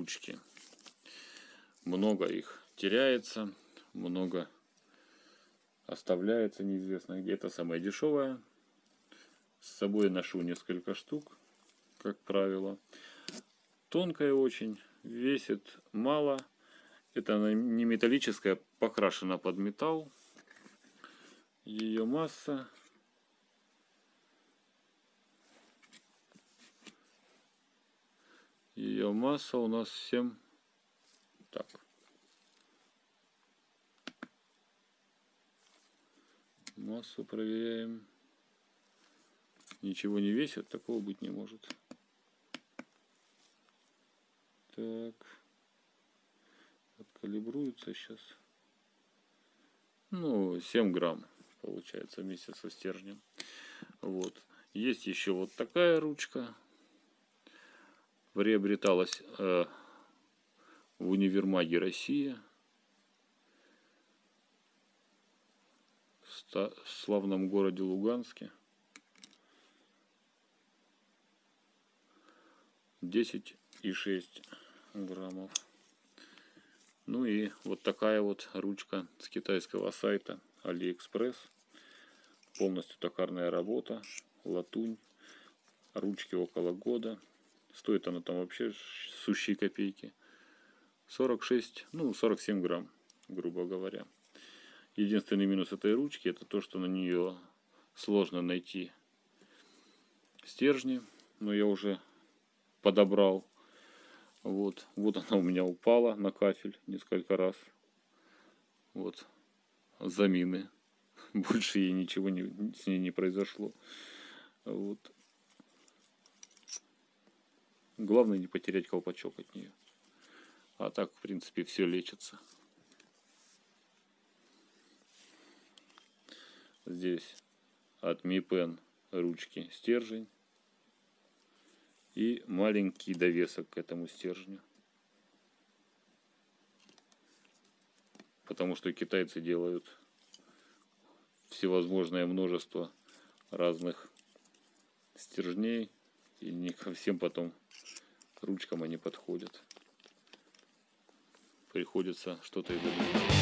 ручки. Много их теряется, много оставляется неизвестно где. Это самая дешевая. С собой ношу несколько штук, как правило. Тонкая очень, весит мало. Это она не металлическая, покрашена под металл. Ее масса ее масса у нас 7 так. Массу проверяем. Ничего не весит такого быть не может. Так. Откалибруется сейчас ну 7 грамм получается вместе со стержнем. Вот. Есть еще вот такая ручка приобреталась э, в универмаге Россия в славном городе Луганске. 10 и 6 граммов. Ну и вот такая вот ручка с китайского сайта AliExpress полностью токарная работа латунь ручки около года Стоит она там вообще сущие копейки. 46, ну 47 грамм, грубо говоря. Единственный минус этой ручки это то, что на нее сложно найти стержни. Но я уже подобрал. Вот, вот она у меня упала на кафель несколько раз. Вот, замины. Больше ей ничего не, с ней не произошло. Вот. Главное не потерять колпачок от нее. А так, в принципе, все лечится. Здесь от Pen ручки стержень и маленький довесок к этому стержню. Потому что китайцы делают всевозможное множество разных стержней и не ко всем потом ручкам они подходят. Приходится что-то и добавить.